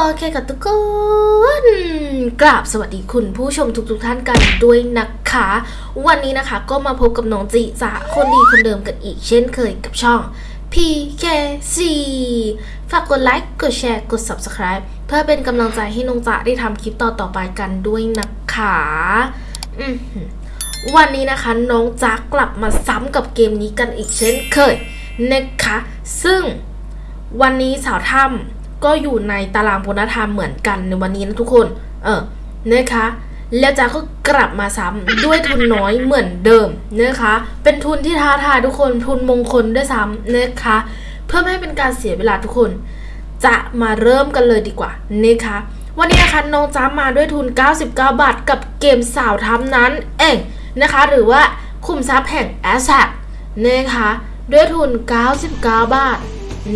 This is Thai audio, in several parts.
โอเคค่ะทุกคนกราบสวัสดีคุณผู้ชมทุกๆทท่านกันด้วยนะคะ วันนี้นะคะก็มาพบกับน้องจีจ่าคนดีคนเดิมกันอีกเช่นเคยกับช่อง PKC ฝากกดไลค์ กดแชร์ กด Subscribe เพื่อเป็นกำลังใจให้น้องจ๋าได้ทำคลิปต่อๆไปกันด้วยนะคะวันนี้นะคะน้องจ๋ากลับมาซ้ำกับเกมนี้กันอีกเช่นเคยนะคะ ซึ่งวันนี้สาวถ้ำ ก็อยู่ในตาราง bonus time เหมือนกันในวันนี้นะทุกคน เออนะคะ แล้วจ้าก็กลับมาซ้ำด้วยทุนน้อยเหมือนเดิมนะคะ เป็นทุนที่ท้าทายทุกคนทุนมงคลด้วยซ้ำนะคะ เพื่อไม่ให้เป็นการเสียเวลาทุกคน จะมาเริ่มกันเลยดีกว่านะคะวันนี้นะคะน้องจ้ามาด้วยทุน 99 บาท กับเกมสาวถ้ำนั้น เองนะคะ หรือว่าขุมทรัพย์แห่ง Aztec นะคะด้วยทุน 99 บาท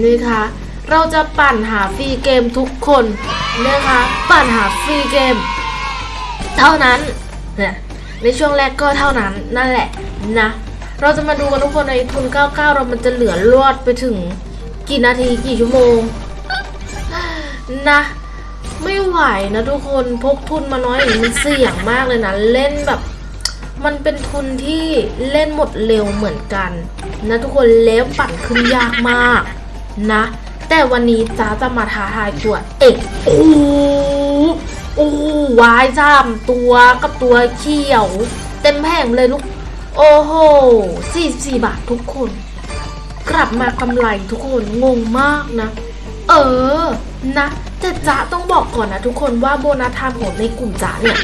นะคะ เราจะปั่นหา free game ทุกคนนะคะ ปั่นหา free game เท่านั้นเนี่ยในช่วงแรกก็เท่านั้นนั่นแหละนะ เราจะมาดูกันทุกคนในทุน 99 เรามันจะเหลือรอดไปถึงกี่นาทีกี่ชั่วโมงนะไม่ไหวนะทุกคนพกทุนมาน้อยอย่างมันเสี่ยงมากเลยนะเล่นแบบ มันเป็นทุนที่เล่นหมดเร็วเหมือนกัน นะทุกคนแล้วปั่นขึ้นยากมากนะ แต่วันนี้จ้าจะมาท้าทายตัวเอกโอ้โอ้วายจามตัวกับตัวเขียว เต็มแผงเลยลูก โอ้โห44บาททุกคน กลับมากำไรทุกคนงงมากนะ เออนะแต่จ๊ะต้องบอกก่อนนะทุกคนว่า bonus time ของในกลุ่มจ๊ะเนี่ย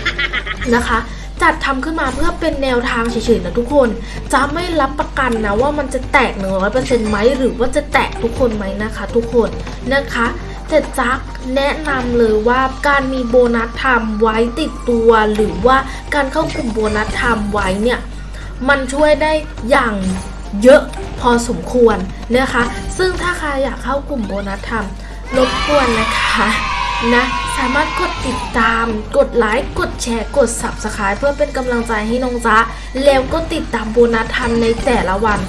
นะคะ จัดทำขึ้นมาเพื่อเป็นแนวทางเฉยๆนะทุกคน จะไม่รับประกันนะว่ามันจะแตกหนึ่งร้อยเปอร์เซ็นต์ไหมหรือว่าจะแตกทุกคนไหมนะคะ ทุกคนนะคะแต่จ๊ะแนะนำเลยว่าการมี bonus time ไว้ติดตัวหรือว่าการเข้ากลุ่ม bonus time ไว้เนี่ยมันช่วยได้อย่างเยอะพอสมควรนะคะ ซึ่งถ้าใครอยากเข้ากลุ่มโบนัสทำรบกวนนะคะ นะสามารถกดติดตาม กดไลค์กดแชร์กด Subscribe เพื่อเป็นกำลังใจให้น้องจ๊ะแล้วก็ติดตามโบนัสทำในแต่ละวัน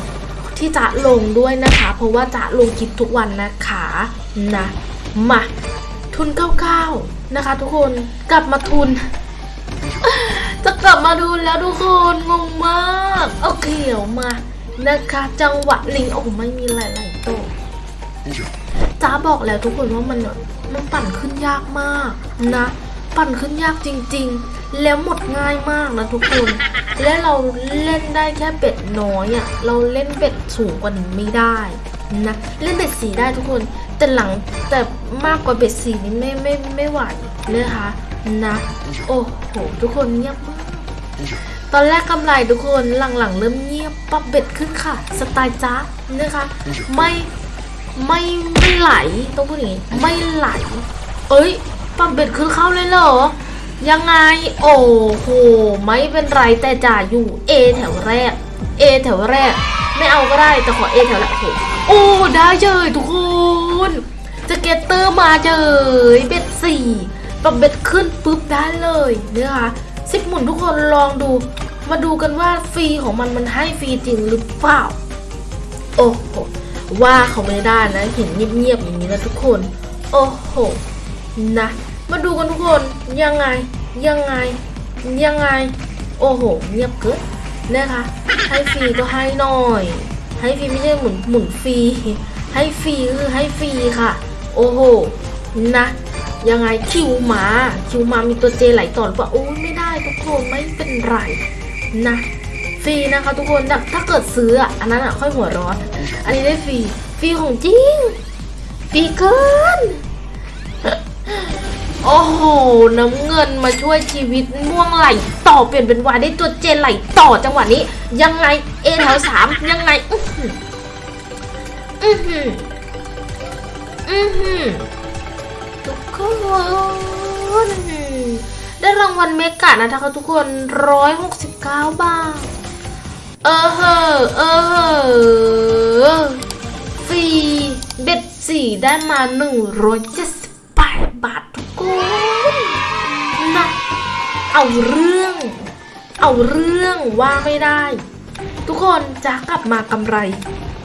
ที่จะลงด้วยนะคะ เพราะว่าจะลงคลิปทุกวันนะคะนะมาทุน 99 นะคะ ทุกคนกลับมาทุน จะกลับมาดูแล้วทุกคนงงมากโอเคเดี๋ยวมานะคะ จังหวะลิงโอ้โหไม่มีหลายๆโต๊ะจ้าบอกแล้วทุกคนว่ามันแบบ มันปั่นขึ้นยากมากนะ ปั่นขึ้นยากจริง ๆ แล้วหมดง่ายมากนะทุกคน และเราเล่นได้แค่เบ็ดน้อยอะ่ะเราเล่นเบ็ดสูงกว่านี้ไม่ได้นะเล่นเบ็ดสีได้ทุกคน แต่หลังแต่มากกว่าเบ็ดสีนี่ไม่ไม่ไม่ไหวเนะคะนะโอ้โหทุกคนเงียบมากตอนแรกกำไรทุกคนหลังๆเริ่มเงียบปั๊บเบ็ดขึ้นค่ะ สไตล์จ้านะคะไม่ ไม่ไม่ไหลต้องพูดอย่างนี้ไม่ไหล เอ้ยปั๊บเบ็ดขึ้นเข้าเลยเหรอ ยังไง โอ้โห ไม่เป็นไรแต่จ่าอยู่ A แถวแรก A แถวแรก ไม่เอาก็ได้แต่ขอ A แถวแรกโอ้โหโอ้ได้เจยทุกคนจะเกตเตอร์มาเจยเบ็ดสี่ปรับเบ็ดขึ้นปุ๊บได้เลยนะคะสิบหมุนทุกคนลองดู มาดูกันว่าฟรีของมันมันให้ฟรีจริงหรือเปล่า โอ้โห ว่าเขาไม่ได้นะ เห็นเงียบๆอย่างนี้นะทุกคน โอ้โห นะ มาดูกันทุกคน ยังไง ยังไง ยังไง โอ้โห เงียบเกินนะคะ ให้ฟรีก็ให้หน่อย ให้ฟรีไม่ใช่หมุนหมุนฟรี ให้ฟรีคือให้ฟรีค่ะ โอ้โห นะ ยังไง Q มา Q มามีตัว J ไหลต่อหรือเปล่าโอ้ยไม่ได้ทุกคนไม่เป็นไรนะ ฟรีนะคะทุกคนแต่ถ้าเกิดซื้ออะอันนั้นอะค่อยหัวร้อน อันนี้ได้ฟรีฟรีของจริงฟรีเกินโอ้โห น้ำเงินมาช่วยชีวิตม่วงไหลต่อเปลี่ยนเป็นวายได้ตัวเจนไหลต่อจังหวะนี้ ยังไงเอแถวสามยังไง อื้อหืออื้อหืออื้อหือทุกคนได้รางวัลเมกะนะคะทุกคนร้อยหกสิบเก้าบาท เออเหอะเออเหอะฟรีเบ็ดสี่ได้มาหนึ่งร้อยเจ็ดสิบแปดบาททุกคนนะเอาเรื่อง เอาเรื่องว่าไม่ได้ ทุกคนจะกลับมากำไร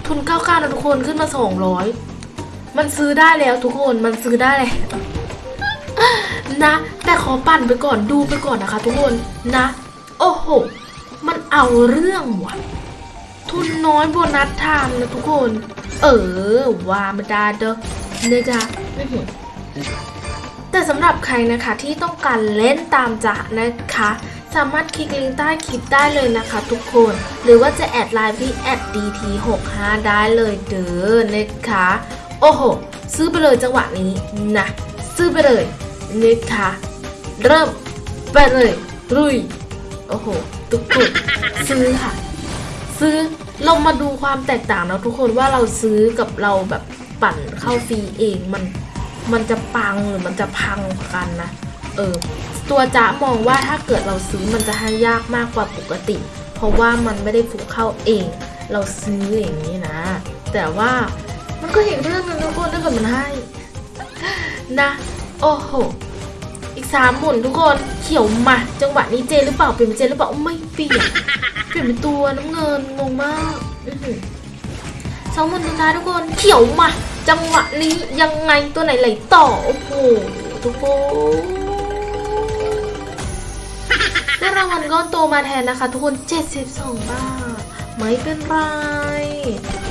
ทุนเก้าเก้านะทุกคนขึ้นมาสองร้อยมันซื้อได้แล้วทุกคนมันซื้อได้แล้วนะ แต่ขอปั่นไปก่อนดูไปก่อนนะคะ ทุกคนนะ โอ้โห มันเอาเรื่องว่ะ ทุนน้อย bonus time นะทุกคน เออว่าไม่ได้เด้อนะคะอื้อหือแต่สำหรับใครนะคะที่ต้องการเล่นตามจ๊ะนะคะ สามารถคลิกลิงก์ใต้คลิปได้เลยนะคะทุกคน หรือว่าจะแอดไลน์ที่แอด dt65 ได้เลยเด้อนะคะ โอ้โห ซื้อไปเลยจังหวะนี้นะซื้อไปเลยนะคะ เริ่มไปเลย ลุย โอ้โห ทุกคนซื้อค่ะ ซื้อเรามาดูความแตกต่างนะทุกคนว่าเราซื้อกับเราแบบปั่นเข้าฟรีเองมันมันจะปังหรือมันจะพังกันนะ เออ ตัวจ๊ะมองว่าถ้าเกิดเราซื้อมันจะให้ยากมากกว่าปกติ เพราะว่ามันไม่ได้ฟุกเข้าเอง เราซื้ออย่างนี้นะ แต่ว่ามันก็อีกเรื่องนึงทุกคนถ้าเกิดมันให้ นะ โอ้โห สามหมุนทุกคนเขียวมาจังหวะนี้เจหรือเปล่าเปลี่ยนเป็นเจหรือเปล่าไม่เปลี่ยนเปลี่ยนเป็นตัวน้ำเงินงงมากสองหมุนสุดท้ายทุกคนเขียวมาจังหวะนี้ยังไงตัวไหนไหลต่อโอ้โหทุกคนได้รางวัลก้อนโตมาแทนนะคะ ทุกคน72บาทไม่เป็นไร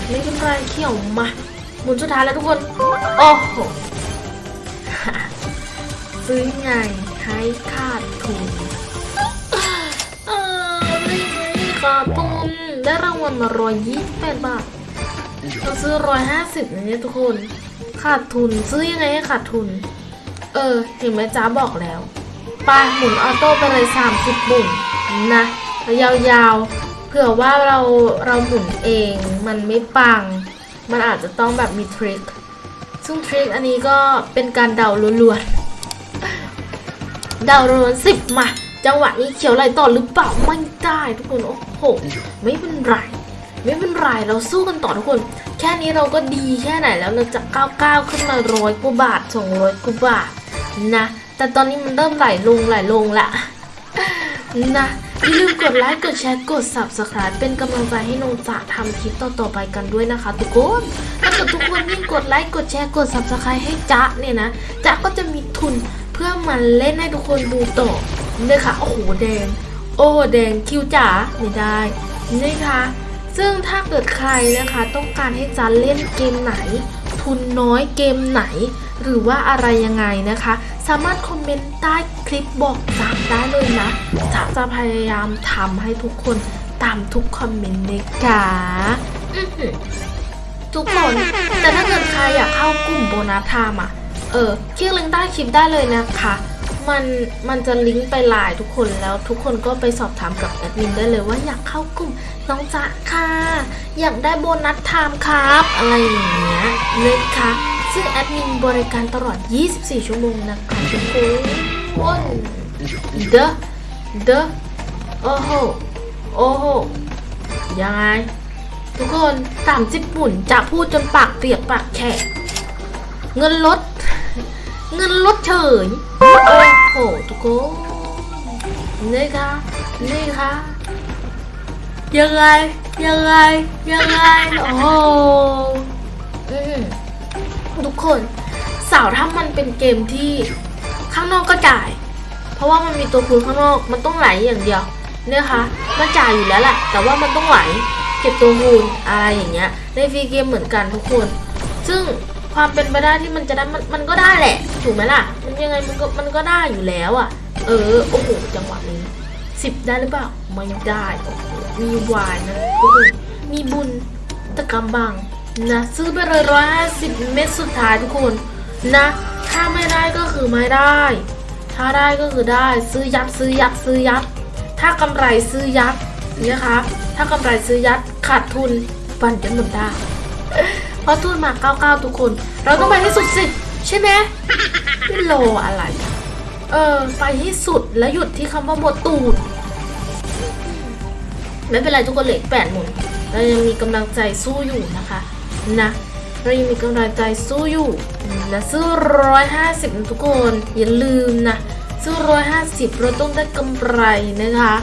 ไม่เป็นไรเขียวมาหมุนสุดท้ายแล้วทุกคนโอ้โห ซื้อไงให้ขาดทุนเออไม่ให้ขาดทุนได้รางวัลมาร้อยยี่สิบแปดบาทเราซื้อร้อยห้าสิบเนี่ยทุกคน ขาดทุนซื้อยังไงให้ขาดทุน เออเห็นไหมจ้าบอกแล้วไปหมุนออโต้ไปเลยสามสิบบุ่นนะยาวๆเผื่อว่าเราเราหมุนเองมันไม่ปัง มันอาจจะต้องแบบมีทริคซึ่งทริคอันนี้ก็เป็นการเดาล้วนๆ ดาล้วนสิบมา จังหวะนี้เขียวไหลต่อหรือเปล่าไม่ได้ทุกคนโอ้โหไม่เป็นไรไม่เป็นไรเราสู้กันต่อทุกคน แค่นี้เราก็ดีแค่ไหนแล้วเราจะก้าวก้าวขึ้นมาร้อยกว่าบาทสองร้อยกว่าบาทนะแต่ตอนนี้มันเริ่มไหลลงไหลลงละนะอย่าลืมกดไลค์กดแชร์กด subscribe เป็นกำลังใจให้นงจะทำคลิปต่อๆไปกันด้วยนะคะ ทุกคนถ้าเกิดทุกคนยิ่งกดไลค์กดแชร์กด subscribe ให้จ๊ะเนี่ยนะจ๊ะก็จะมีทุน เพื่อมาเล่นให้ทุกคนดูต่อเนี่ยค่ะ โอ้โหแดง โอ้แดงคิวจ๋าไม่ได้นี่ค่ะ ซึ่งถ้าเกิดใครนะคะ ต้องการให้จ๊ะเล่นเกมไหน ทุนน้อยเกมไหน หรือว่าอะไรยังไงนะคะ สามารถคอมเมนต์ใต้คลิปบอกจ๊ะได้เลยนะจ๊ะจะพยายามทำให้ทุกคนตามทุกคอมเมนต์เลยค่ะทุกคน แต่ถ้าเกิดใครอยากเข้ากลุ่ม bonus time อะ เออคลิกลิงก์ใต้คลิปได้เลยนะคะ มันมันจะลิงก์ไปไลน์ทุกคนแล้วทุกคนก็ไปสอบถามกับแอดมินได้เลยว่าอยากเข้ากลุ่มน้องจ๊ะค่ะ อยากได้ bonus time ครับ อะไรอย่างเงี้ยนะคะซึ่งแอดมินบริการตลอด 24 ชั่วโมงนะคะทุกคนเด้อเด้อโอ้โหโอ้โหยังไง ทุกคนสามสิบปุ่นจะพูดจนปากเปียกปากแฉะ เงินลด เงินลดเฉยโอ้โหทุกคนนี่ค่ะนี่ค่ะยังไงยังไงยังไงโอ้โหทุกคนสาวถ้ามันเป็นเกมที่ข้างนอกก็จ่าย เพราะว่ามันมีตัวคูณข้างนอกมันต้องไหลอย่างเดียวเนี่ยค่ะมันจ่ายอยู่แล้วแหละแต่ว่ามันต้องไหลเก็บตัวคูณอะไรอย่างเงี้ยในฟรีเกมเหมือนกันทุกคน ซึ่ง ความเป็นไปได้ที่มันจะได้มันมันก็ได้แหละ ถูกไหมล่ะ มันยังไงมันก็มันก็ได้อยู่แล้วอะ เออโอ้โหจังหวะนี้สิบได้หรือเปล่าไม่ได้มีวายนะทุกคนมีบุญตะกำบังนะซื้อไปเลยร้อยห้าสิบเม็ดสุดท้ายทุกคนนะ ถ้าไม่ได้ก็คือไม่ได้ ถ้าได้ก็คือได้ซื้อยัดซื้อยัดซื้อยัดถ้ากำไรซื้อยัดนะคะ ถ้ากำไรซื้อยัดขาดทุนฟันจนหมดได้ เพราะทุนมา99ทุกคน เราต้องไปให้สุดสิ ใช่ไหมไม่โลอะไร เออ ไปให้สุดแล้วหยุดที่คำว่าหมดตูดไม่เป็นไรทุกคนเหลืออกแปดหมุนเรายังมีกำลังใจสู้อยู่นะคะนะเรายังมีกำลังใจสู้อยู่นะซื้อร้อยห้าสิบทุกคนอย่าลืมนะซื้อร้อยห้าสิบเราต้องได้กำไรนะคะ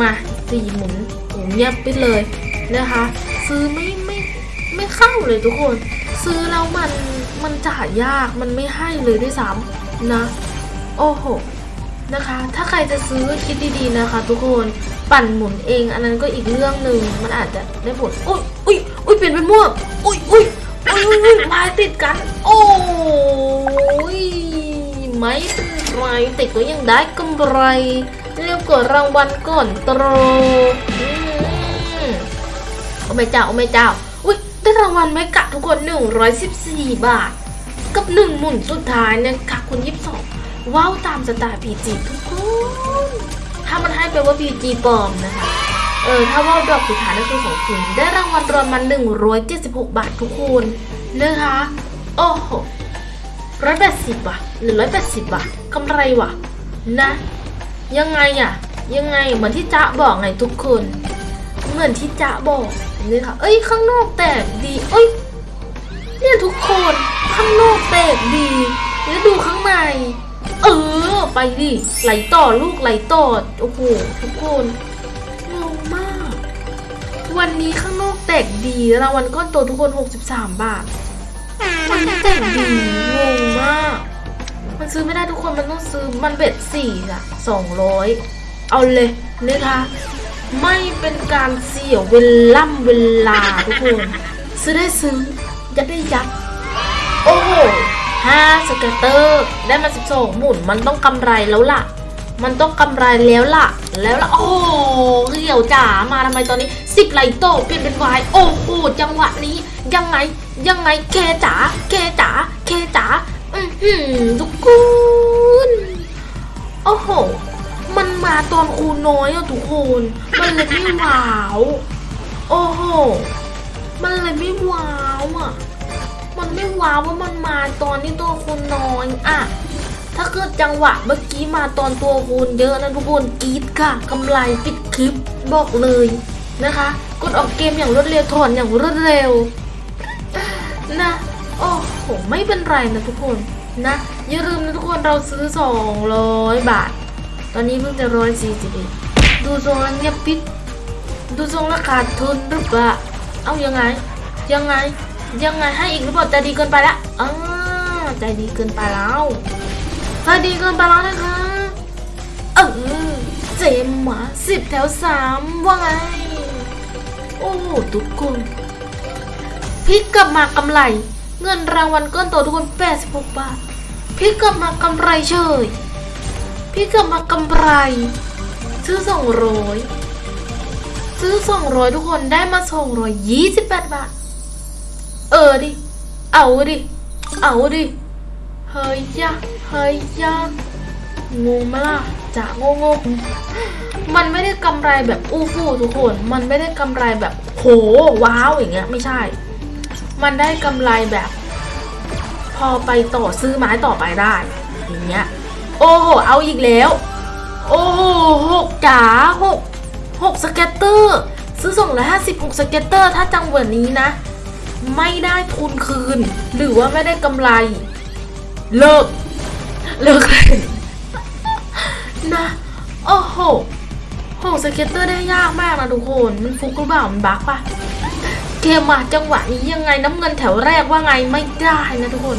มาสี่หมุนโอ้เงียบไปเลยนะคะ ซื้อไม่ ไม่เข้าเลยทุกคน ซื้อแล้วมันมันจ่ายยากมันไม่ให้เลยด้วยซ้ำนะ โอ้โหนะคะ ถ้าใครจะซื้อคิดดีๆนะคะ ทุกคนปั่นหมุนเอง อันนั้นก็อีกเรื่องหนึ่งมันอาจจะได้ผลอุ้ยอุ้ยอุ้ยเปลี่ยนเป็นม่วงอุ้ยอุ้ยอุ้ยอุ้ยอุ้ยพายติดกัน โอ้ยไม่เป็นไรติดก็ยังได้กำไรเรียกกว่ารางวัลก่อนโตรอืมโอ้แม่เจ้าโอ้แม่เจ้า ได้รางวัลไหมกะทุกคน 114 บาท กับหนึ่งหมุนสุดท้ายนะคะคุณยิบสองว้าวตามสไตล์พีจีทุกคน ถ้ามันให้แปว่าพีจีปลอมนะคะ เออ ถ้าว่าดอกสุดท้ายนั่นคือของคุณได้รางวัลรวมมา176 บาททุกคนนะคะ โอ้โหร้อยแปดสิบว่ะหรือร้อยแปดสิบว่ะกำไรว่ะ นะ ยังไงอะยังไงเหมือนที่จ๊ะบอกไงทุกคน เหมือนที่จ๊ะบอกนี่ค่ะ เอ้ยข้างนอกแตกดีเอ้ยเนี่ยทุกคนข้างนอกแตกดี แล้วดูข้างใน เออ ไปดิไหลต่อลูกไหลต่อโอ้โหทุกคนงงมาก วันนี้ข้างนอกแตกดีรางวัลก้อนโตทุกคน 63 บาทวันนี้แตกดีงงมาก มันซื้อไม่ได้ทุกคนมันต้องซื้อมันเบ็ดสี่อะสองร้อยเอาเลยนะคะ ไม่เป็นการเสียเวล่ำเวลาทุกคน ซื้อได้ซื้อ ยัดได้ยัด โอ้โหห้าสเก็ตเตอร์ ได้มาสิบสองหมุน มันต้องกำไรแล้วล่ะ มันต้องกำไรแล้วล่ะ แล้วล่ะ โอ้โหเหี่ยวจ๋า มาทำไมตอนนี้สิบไหลโตเปลี่ยนเป็นวาย โอ้โห จังหวะนี้ ยังไง ยังไงแกจ๋าแกจ๋าแกจ๋า อือหือทุกคน โอ้โห มันมาตอนคูน้อยอะทุกคน มันเลยไม่ว้าว โอ้โห มันเลยไม่ว้าวอะมันไม่ว้าวว่ามันมาตอนที่ตัวคูน้อยอะถ้าเกิดจังหวะเมื่อกี้มาตอนตัวคูณเยอะนะทุกคนกรีดค่ะกำไรปิดคลิปบอกเลยนะคะ กดออกเกมอย่างรวดเร็วถอนอย่างรวดเร็วนะโอ้โหไม่เป็นไรนะทุกคนนะอย่าลืมนะทุกคนเราซื้อ 200 บาท ตอนนี้เพิ่งจะร้อยสี่สิบเอ็ดดูทรงแล้วเงียบปิด ดูทรงแล้วขาดทุนหรือเปล่าเอายังไง ยังไง ยังไงให้อีกหรือเปล่าใจดีเกินไปละอ่าใจดีเกินไปแล้วใจดีเกินไปแล้วนะคะเออเจมหมาสิบแถวสามว่าไง โอ้โหทุกคนพลิกกลับมากำไร เงินรางวัลก้อนโตทุกคน 86 บาทพลิกกลับมากำไรเฉย พี่เกลับมากำไร ซื้อสองร้อยซื้อสองร้อยทุกคนได้มาสองร้อยยี่สิบแปดบาท เออดิ เอาดิ เอาดิ เฮ้ยยะเฮ้ยยะงงไหมล่ะจะงงงมันไม่ได้กำไรแบบอู้ฟู่ทุกคน มันไม่ได้กำไรแบบโหว้าวอย่างเงี้ยไม่ใช่ มันได้กำไรแบบ พอไปต่อซื้อไม้ต่อไปได้ อย่างเงี้ย โอ้โหเอาอีกแล้ว โอ้โหหกจ๋าหกหกสเก็ตเตอร์ซื้อส่งละห้าสิบหกสเก็ตเตอร์ถ้าจังหวะนี้นะ ไม่ได้ทุนคืน หรือว่าไม่ได้กำไร เลิก เลิกเลยนะโอ้โหหกสเก็ตเตอร์ได้ยากมากนะทุกคนมันฟุกหรือเปล่ามันบักปะเกมมาจังหวะนี้ยังไงน้ำเงินแถวแรกว่าไงไม่ได้นะทุกคน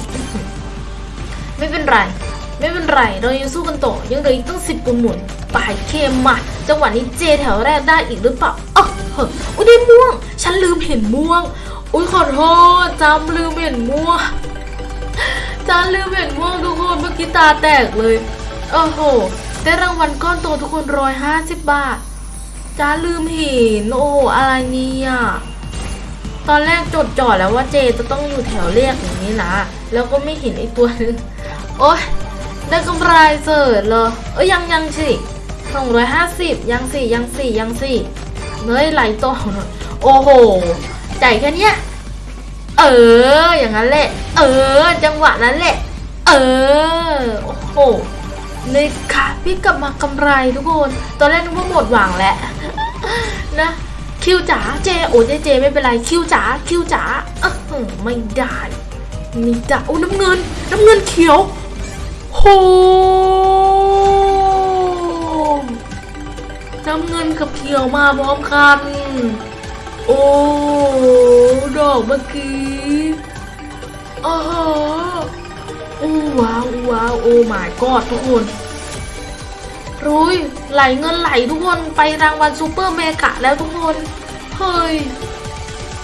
ไม่เป็นไร ไม่เป็นไร เรายังสู้กันต่อ ยังเหลืออีกตั้งสิบปุ่มหมุนปลายเคมมาจังหวะนี้เจแถวแรกได้อีกหรือเปล่าอ๋อเฮ้อุ้ยได้ม่วง ฉันลืมเห็นม่วง อุ้ยขอโทษจำลืมเห็นม่วงจำลืมเห็นม่วงทุกคนเมื่อกี้ตาแตกเลยโอ้โหได้รางวัลก้อนโตทุกคนร้อยห้าสิบบาทจ้าลืมเห็นโอ้โหอะไรเนี่ยตอนแรกจดจ่อแล้วว่าเจจะต้องอยู่แถวเรียกอย่างนี้นะ แล้วก็ไม่เห็นไอ้ตัวนึงโอ๊ย ได้กำไรเสิร์ชเลยเอ้ยยังยังสิสองร้อยห้าสิบยังสี่ยังสี่ยังสี่เฮ้ยไหลต่อหน่อยโอ้โหใจายแค่เนี้ยเออ อย่างนั้นแหละ เออ จังหวะนั้นแหละ เออ โอ้โหเลยค่ะพี่กลับมากำไรทุกคน ตอนแรกนึกว่าหมดหวังแล้วนะ คิวจ๋าเจโอ้เจเจไม่เป็นไร คิวจ๋าคิวจ๋าอื้ออไม่ได้ไม่ได้โอ้น้ำเงิน น้ำเงินเขียว โหมน้ำเงินกับเขียวมาพร้อมกัน โอ้ ดอกเมื่อกี้โอ้โหอู้ว้าวอู้ว้าว โอ้ my god ทุกคนรุยไหลเงินไหลทุกคนไปรางวัลซูเปอร์เมกะแล้วทุกคน เฮ้ย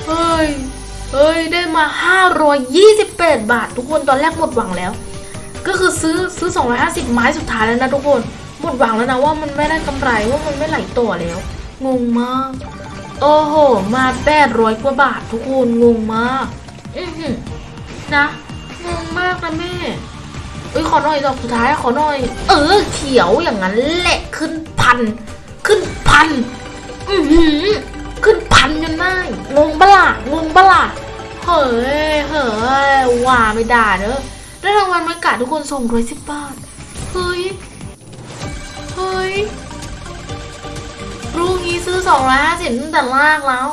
เฮ้ย เฮ้ย ได้มา 528 บาท ทุกคนตอนแรกหมดหวังแล้ว ก็คือซื้อซื้อ 250 ไม้สุดท้ายแล้วนะทุกคนหมดหวังแล้วนะว่ามันไม่ได้กำไรว่ามันไม่ไหลต่อแล้ว งงมาก โอ้โห มา 800 กว่าบาททุกคนงงมากอือหือนะงงมากนะแม่เอ้ยขอหน่อยดอกสุดท้ายขอหน่อย เออเขียวอย่างนั้นแหละขึ้นพัน ขึ้นพัน อือหือขึ้นพันจนได้งงบล่ะงงบล่ะเฮ้ยเฮ้ยว่าไม่ได้เนอะ ได้รางวัลมากาทุกคนส่งร้อยสิบบาท เฮ้ย เฮ้ย รูงี้ซื้อสองร้อยห้าสิบตั้งแต่แรกแล้ว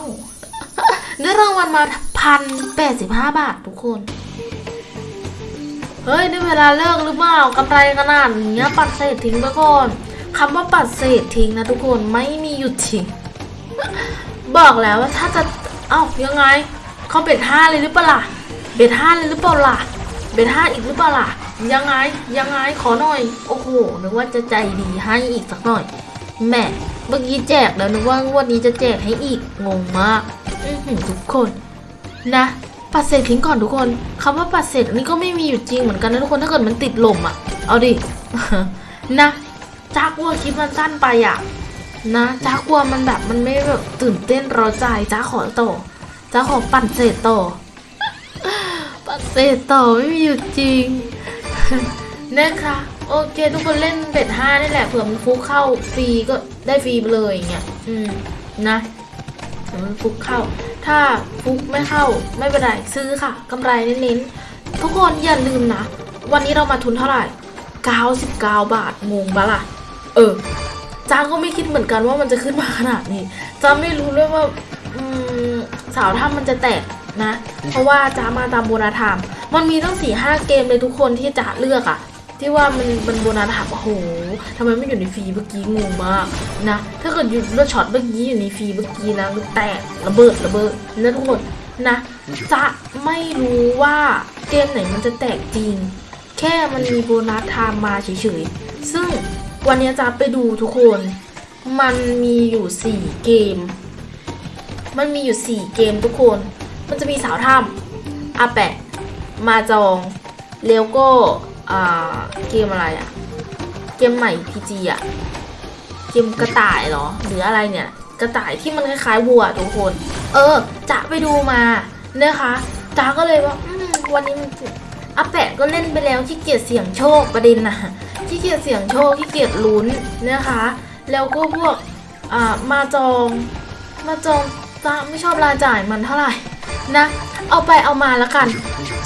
ได้รางวัลมาพันแปดสิบห้าบาททุกคน เฮ้ย ได้เวลาเลิกหรือเปล่ากำไรขนาดนี้ปัดเศษทิ้งไปก่อนคำว่าปัดเศษทิ้งนะทุกคนไม่มีหยุดทิ้ง บอกแล้วว่าถ้าจะ เอ้ายังไง เขาเบ็ดห้าเลยหรือเปล่า เบ็ดห้าเลยหรือเปล่าล่ะ เบ็ดห้าอีกหรือเปล่าล่ะ ยังไง ยังไง ขอหน่อย โอ้โห นึกว่าจะใจดีให้อีกสักหน่อยแหม่ เมื่อกี้แจกแล้วนึกว่างวันนี้จะแจกให้อีก งงมาก อื้อหือทุกคน นะ ปัดเศษทิ้งก่อนทุกคนคำว่าปัดเศษนี่ก็ไม่มีอยู่จริงเหมือนกันนะทุกคน ถ้าเกิดมันติดลมอะ เอาดิ นะจากวัวคลิปมันสั้นไปอะ นะจ้ากลัวมันแบบมันไม่แบบตื่นเต้นร้าใจจ้าขอต่อจ้าขอปั่นเศษต่ อปั่นเศษต่อไม่มีอยู่จริงนะคะโอเค ทุกคนเล่นเบ็ดห้านี่แหละเผื่อมันฟุกเข้าฟรีก็ได้ฟรีไปเลยอย่างเงี้ยอืมนะเผื่อมันฟุกเข้า ถ้าฟุกไม่เข้าไม่เป็นไรซื้อค่ะกำไรเน้นๆทุกคนอย่าลืมนะ วันนี้เรามาทุนเท่าไหร่99 บาทงงปะล่ะ เออจ้าก็ไม่คิดเหมือนกันว่ามันจะขึ้นมาขนาดนี้จ้าไม่รู้เลยว่าอืมสาวถ้ำมันจะแตก นะ เพราะว่าจ้ามาตามโบนาธรรม มันมีตั้งสี่ห้าเกมเลยทุกคนที่จะเลือกอะที่ว่ามันมันโบนาธรรมโอ้โหทำไมไม่อยู่ในฟรีเมื่อกี้งงมากนะ ถ้าเกิดอยู่เลือช็อตเมื่อกี้อยู่ในฟรีเมื่อกี้นะมันแตกระเบิดระเบิดนะทุกคนนะ จะไม่รู้ว่าเกมไหนมันจะแตกจริง แค่มันมีโบนัสไทม์มาเฉยๆ ซึ่งวันนี้จะไปดูทุกคน มันมีอยู่สี่เกม มันมีอยู่สี่เกมทุกคน มันจะมีสาวถ้ำอาแปะ มาจองแล้วก็อ่าเกมอะไรอะเกมใหม่พีจีอะเกมกระต่ายเหรอ หรืออะไรเนี่ย กระต่ายที่มันคล้ายๆวัวทุกคน เออ จะไปดูมานะคะจ้าก็เลยว่าวันนี้มันอาแปะก็เล่นไปแล้วขี้เกียจเสี่ยงโชคประเด็นนะขี้เกียจเสี่ยงโชคขี้เกียจลุ้นนะคะ แล้วก็พวกมาจอง มาจองจ้าไม่ชอบรายจ่ายมันเท่าไหร่ นะ เอาไปเอามาแล้วกัน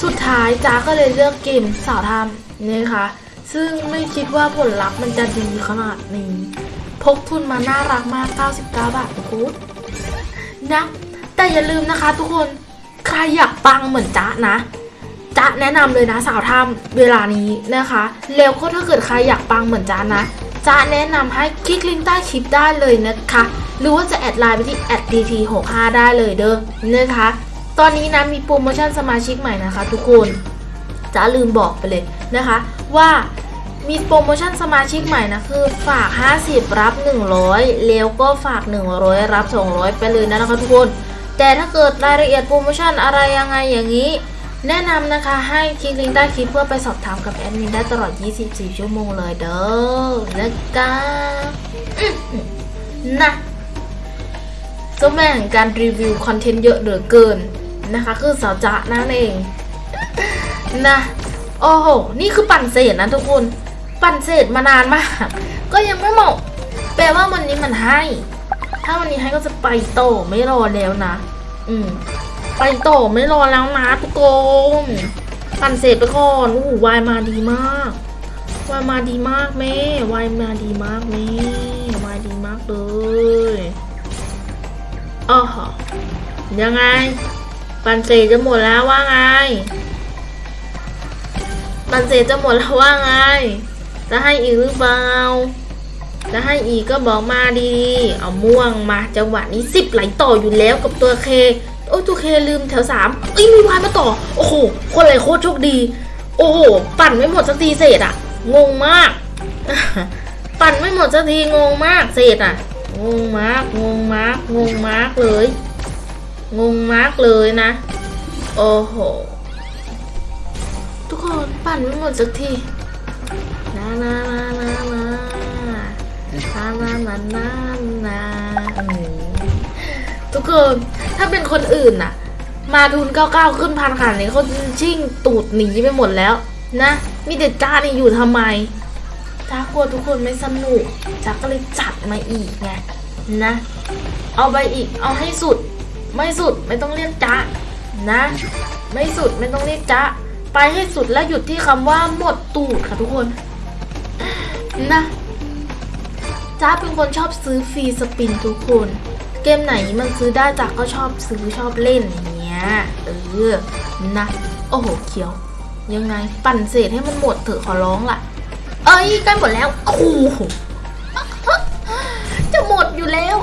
สุดท้ายจ้าก็เลยเลือกเกมสาวทำนะคะซึ่งไม่คิดว่าผลลัพธ์มันจะดีขนาดนี้ พกทุนมาน่ารักมาก 99 บาททุกคนนะ แต่อย่าลืมนะคะทุกคน ใครอยากปังเหมือนจ๊ะนะจะแนะนำเลยนะสาวทำเวลานี้นะคะ แล้วก็ถ้าเกิดใครอยากปังเหมือนจานนะจะแนะนำให้คลิกลิงก์ใต้คลิปได้เลยนะคะ หรือว่าจะ add ไลน์ไปที่ @dt65 ได้เลยเด้อนะคะ ตอนนี้นะมีโปรโมชั่นสมาชิกใหม่นะคะ ทุกคนจ๊ะลืมบอกไปเลยนะคะ ว่ามีโปรโมชั่นสมาชิกใหม่นะคือฝาก 50 รับ 100 แล้วก็ฝาก 100 รับ 200 ไปเลยนะคะทุกคน แต่ถ้าเกิดรายละเอียดโปรโมชั่นอะไรยังไงอย่างนี้ แนะนำนะคะให้คลิกลิงก์ใต้คลิปเพื่อไปสอบถามกับแอดมินได้ตลอด 24 ชั่วโมงเลยเด้อนะคะอื้อหือนะเจ้าแม่แห่งการรีวิวคอนเทนต์เยอะเหลือเกิน นะคะ คือสาวจ๊ะนั่นเองนะโอ้โห นี่คือปั่นเศษนะทุกคน ปั่นเศษมานานมาก ก็ยังไม่หมาะแปลว่าวันนี้มันให้ ถ้าวันนี้ให้ก็จะไปโตไม่รอแล้วนะ อืม ไปโตไม่รอแล้วนะทุกคนปั่นเสร็จไปก่อนอู้หูวายมาดีมาก วายมาดีมากแม่ วายมาดีมากแม่ วายดีมากเลยอ๋อยังไง ปันเสร็จจะหมดแล้วว่าไง ปันเสร็จจะหมดแล้วว่าไง จะให้อีกหรือเปล่า จะให้อีกก็บอกมาดีๆเอาม่วงมาจังหวะนี้สิบไหลต่ออยู่แล้วกับตัวเค โอ้ตัวเคลืมแถวสามเอ้ยมีวายมาต่อ โอ้โห คนอะไรโคตรโชคดี โอ้โห ปั่นไม่หมดสักทีเศษอะงงมาก ปั่นไม่หมดสักทีงงมากเศษอะงงมากงงมากงงมากเลย งงมากเลยนะ โอ้โห ทุกคนปั่นไม่หมดสักทีนานานานานานานานานานาอืมทุกคนถ้าเป็นคนอื่นน่ะ มาทุนเก้าเก้าขึ้นพันขนาดนี้เขาชิ่งตูดหนีไปหมดแล้ว นะ มีแต่จ้านี่อยู่ทำไมจ้ากลัวทุกคนไม่สนุกจ้าก็เลยจัดมาอีกไงนะ เอาไปอีกเอาให้สุด ไม่สุดไม่ต้องเรียกจ้านะ ไม่สุดไม่ต้องเรียกจ้าไปให้สุดแล้วหยุดที่คำว่าหมดตูดค่ะทุกคน นะจ้าเป็นคนชอบซื้อฟรีสปินทุกคน เกมไหนมันซื้อได้จ้าก็ชอบซื้อชอบเล่นอย่างเงี้ยเออนะโอ้โหเขียว ยังไงปั่นเศษให้มันหมดเถอะขอร้องล่ะ เอ้ยใกล้หมดแล้วโอ้โหจะหมดอยู่แล้ว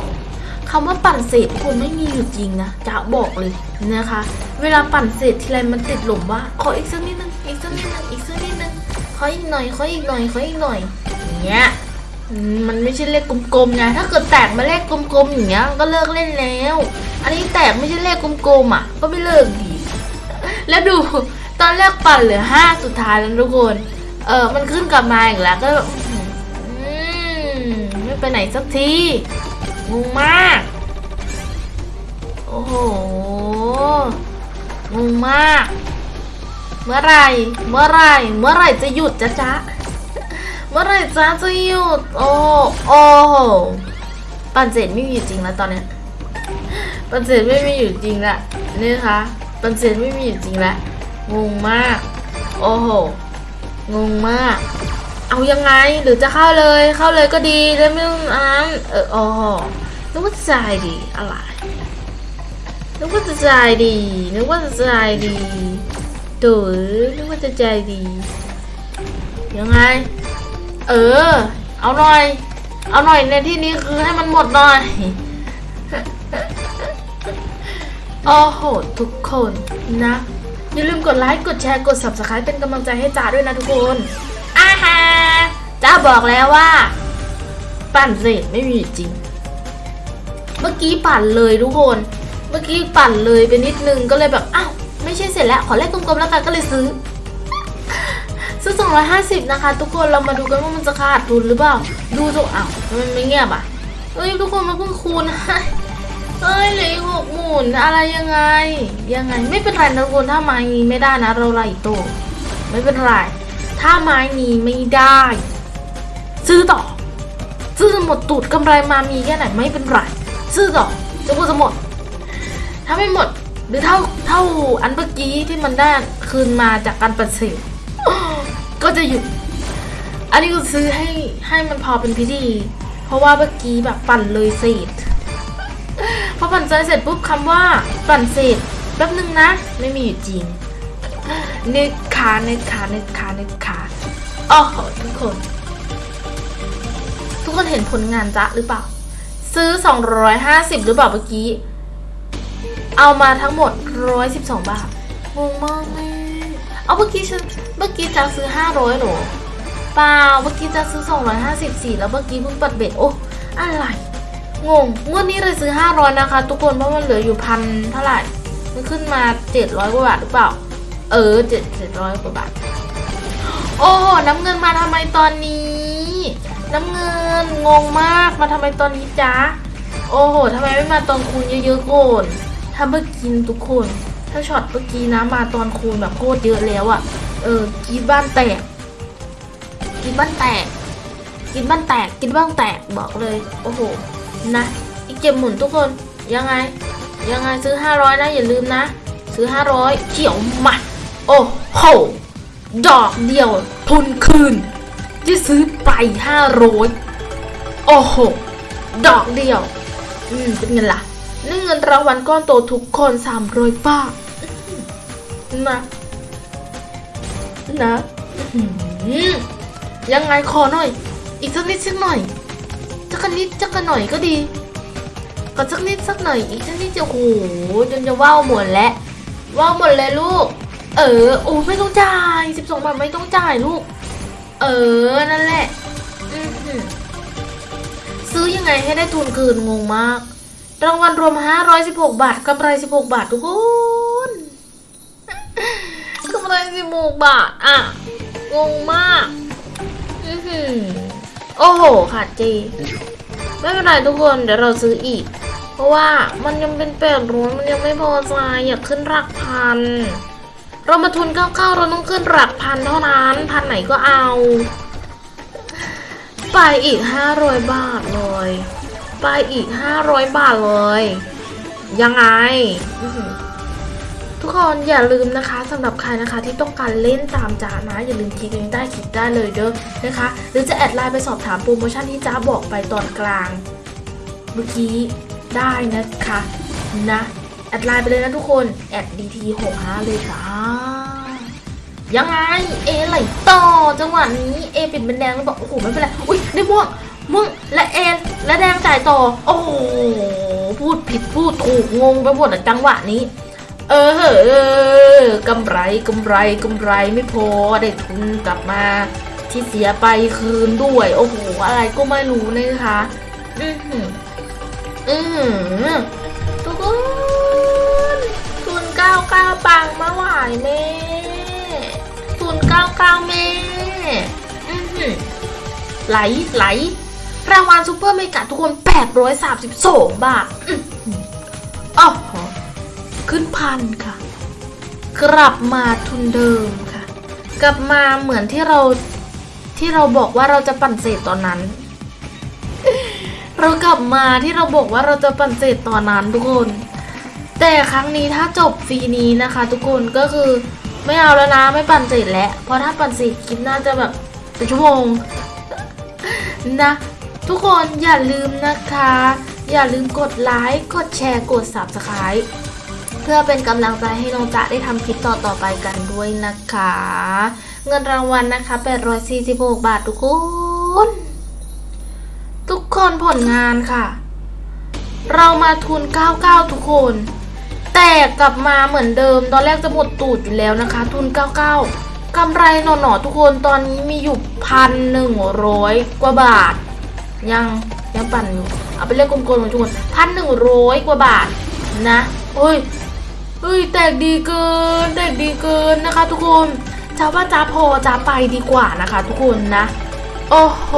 คำว่าปั่นเศษคนไม่มีอยู่จริงนะจะบอกเลยนะคะ เวลาปั่นเศษทีไรมันติดหลมว่า ขออีกสักนิดนึงอีกสักนิดนึงอีกสักนิดนึงขออีกหน่อยขออีกหน่อยขออีกหน่อยอย่างเงี้ยมันไม่ใช่เลขกลมๆไงถ้าเกิดแตกมาเลขกลมๆอย่างเงี้ยก็เลิกเล่นแล้ว อันนี้แตกไม่ใช่เลขกลมๆอะ ก็ไม่เลิกดีแล้วดูตอนแรกปั่นเหลือห้าสุดท้ายแล้วทุกคนเออมันขึ้นกลับมาอีกแล้วก็อืมไม่ไปไหนสักที งงมาก โอ้โห งงมาก เมื่อไรเมื่อไรเมื่อไรจะหยุดจ๊ะจ๊ะ เมื่อไรจ๊ะจะหยุด โอ้โอ้โหปันเสร็จไม่มีอยู่จริงแล้วตอนเนี้ยปันเสร็จไม่มีอยู่จริงละนี่คะปันเสร็จไม่มีอยู่จริงละงงมาก โอ้โห งงมาก เอายังไงหรือจะเข้าเลยเข้าเลยก็ดีแล้วไม่ต้องอันนั้นเอออ๋อนึกว่าจะใจดีอะไรนึกว่าจะใจดีนึกว่าจะใจดีเต๋อนึกว่าจะใจดียังไง เออ เอาหน่อย เอาหน่อยในที่นี้คือให้มันหมดหน่อยโอ้โหทุกคนนะ อย่าลืมกดไลค์กดแชร์กด subscribe เป็นกำลังใจให้จ๋าด้วยนะทุกคน อาฮาจ้าบอกแล้วว่า ปั่นเสร็จไม่มีจริง เมื่อกี้ปั่นเลยทุกคน เมื่อกี้ปั่นเลยไปนิดนึงก็เลยแบบอ้าวไม่ใช่เสร็จแล้ว ขอเลขกลมๆแล้วกันก็เลยซื้อ ซื้อ250นะคะ ทุกคนเรามาดูกันว่ามันจะขาดทุนหรือเปล่า ดูทุกอ้าวมันไม่เงียบอะเอ้ยทุกคนมาเพิ่งคูณเอ้ยเหลืออีกหกหมุนอะไรยังไง ยังไง ไม่เป็นไรนะทุกคนถ้าม้นี้ไม่ได้นะเราไล่โตวไม่เป็นไร ถ้าไม้นี้ไม่ได้ ซื้อต่อ ซื้อจนหมดตูดกำไรมามีแค่ไหนไม่เป็นไร ซื้อต่อจนกว่าจะหมด ถ้าไม่หมด หรือเท่าเท่าอันเมื่อกี้ที่มันได้คืนมาจากการปัดเศษก็จะหยุด อันนี้ก็ซื้อให้ให้มันพอเป็นพิธี เพราะว่าเมื่อกี้แบบปั่นเลยเศษพอปั่นใจเสร็จปุ๊บคำว่าปั่นเสร็จแป๊บนึงนะ ไม่มีอยู่จริง นึกขานึกขานึกขานึกขาอ๋อทุกคน ทุกคนเห็นผลงานจ๊ะหรือเปล่า ซื้อ 250 หรือเปล่าเมื่อกี้ เอามาทั้งหมด 112 บาทงงมากแม่เอาเมื่อกี้ฉันเมื่อกี้จะซื้อ 500หรอเปล่าเมื่อกี้จะซื้อ 254 แล้วเมื่อกี้เพิ่งปัดเบ็ดโอ้อะไรงงงวดนี้เลยซื้อ 500 นะคะ ทุกคนเพราะมันเหลืออยู่พันเท่าไหร่ มันขึ้นมา 700กว่าบาทหรือเปล่า เออ7 700กว่าบาท โอ้น้ำเงินมาทำไมตอนนี้ น้ำเงินงงมากมาทำไมตอนนี้จ๊ะ โอ้โหทำไมไม่มาตอนคูณเยอะๆก่อนถ้าเมื่อกี้ทุกคน ถ้าช็อตเมื่อกี้นะมาตอนคูณแบบโคตรเยอะแล้วอะ่ะ เออกินบ้านแตก กินบ้านแตก กินบ้านแตก กินบ้านแตกบอกเลย โอ้โห นะ อีกเจ็บหมุนทุกคน ยังไง ยังไงซื้อ 500นะอย่าลืมนะ ซื้อ 500เขียวมา โอ้โห ดอกเดียว ทุนคืน ที่ซื้อไป500โอ้โห ดอกเดียว อืม เป็นไงล่ะนี่เงินรางวัลก้อนโตทุกคน300บาทนะ นะอื้อหือยังไงขอหน่อย อีกสักนิดสักหน่อยสักนิดสักหน่อยก็ดีก็สักนิดสักหน่อยอีกสักนิดจะโอ้โหจนจะว่าวหมดแล้วว่าวหมดเลยลูก เออ โอ้ไม่ต้องจ่ายสิบสองบาทไม่ต้องจ่ายลูก เออ นั่นแหละอื้ออซื้อยังไงให้ได้ทุนคืนงงมาก รางวัลรวม 516 บาทกำไร 16 บาททุกคนกำไร16 บาท อะ งงมากอือหือโอ้โหขาดเจไม่เป็นไรทุกคนเดี๋ยวเราซื้ออีก เพราะว่ามันยังเป็นแปดร้อยมันยังไม่พอใจอยากขึ้นหลักพัน เรามาทุนเก้าเก้าเราต้องขึ้นหลักพันเท่านั้น พันไหนก็เอา ไปอีกห้าร้อยบาทเลย ไปอีกห้าร้อยบาทเลย ยังไง ทุกคนอย่าลืมนะคะสำหรับใครนะคะที่ต้องการเล่นตามจ้านะ อย่าลืมคลิกลิงก์ใต้คลิปได้เลยเด้อนะคะ หรือจะแอดไลน์ไปสอบถามโปรโมชั่นที่จ้าบอกไปตอนกลาง เมื่อกี้ได้นะคะนะ ดไลน์ไปเลยนะทุกคนแอด dt65 เลยจ้ายังไงเอไหลต่อจังหวะนี้เอปิดเป็นแดงแล้วบอกโอ้โหไม่เป็นไรอุ้ยได้ม่วงม่วงและเอและแดงจ่ายต่อ โอ้โหพูดผิดพูดถูกงงไปหมดอะจังหวะนี้ เออเหอกำไรกำไรกำไรไม่พอได้ทุนกลับมาที่เสียไปคืนด้วย โอ้โหอะไรก็ไม่รู้นะคะ อือหืออือหือทุกคน ก้าเก้าปังมาหวายแม่ทุนเก้าเก้าแม่อือหือไหลไหลรางวัลซูเปอร์เมกะทุกคน 832 บาทอ๋อขึ้นพันค่ะ กลับมาทุนเดิมค่ะ กลับมาเหมือนที่เราที่เราบอกว่าเราจะปั่นเศษตอนนั้น เรากลับมาที่เราบอกว่าเราจะปั่นเศษตอนนั้นทุกคน แต่ครั้งนี้ถ้าจบฟรีนี้นะคะ ทุกคนก็คือไม่เอาแล้วนะไม่ปั่นเศษแล้ว เพราะถ้าปั่นเศษคลิปน่าจะแบบเป็นชั่วโมงนะ ทุกคนอย่าลืมนะคะ อย่าลืมกดไลค์กดแชร์กด subscribe เพื่อเป็นกำลังใจให้น้องจ๊ะได้ทำคลิปต่อๆไปกันด้วยนะคะ เงินรางวัลนะคะ 846 บาททุกคน ทุกคนผลงานค่ะ เรามาทุน 99 ทุกคน แต่กลับมาเหมือนเดิม ตอนแรกจะหมดตูดอยู่แล้วนะคะ ทุน 99กำไรหน่อๆทุกคนตอนนี้มีอยู่พันหนึ่งร้อยกว่าบาท ยังยังปั่นอยู่เอาไปเลขกลมๆเลยทุกคนพันหนึ่งร้อยกว่าบาทนะโอ้ยเฮ้ยแตกดีเกินแตกดีเกินนะคะ ทุกคนจ้าว่าจ้าพอจ้าไปดีกว่านะคะ ทุกคนนะ โอ้โห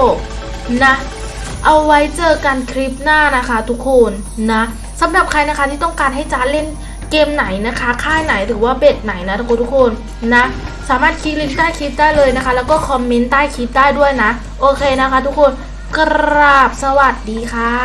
นะเอาไว้เจอกันคลิปหน้านะคะ ทุกคนนะสำหรับใครนะคะที่ต้องการให้จ้าเล่น เกมไหนนะคะ ค่ายไหนหรือว่าเบ็ดไหนนะทุกคนทุกคนนะ สามารถคลิกลิงก์ใต้คลิปได้เลยนะคะ แล้วก็คอมเมนต์ใต้คลิปได้ด้วยนะ โอเคนะคะ ทุกคนกราบสวัสดีค่ะ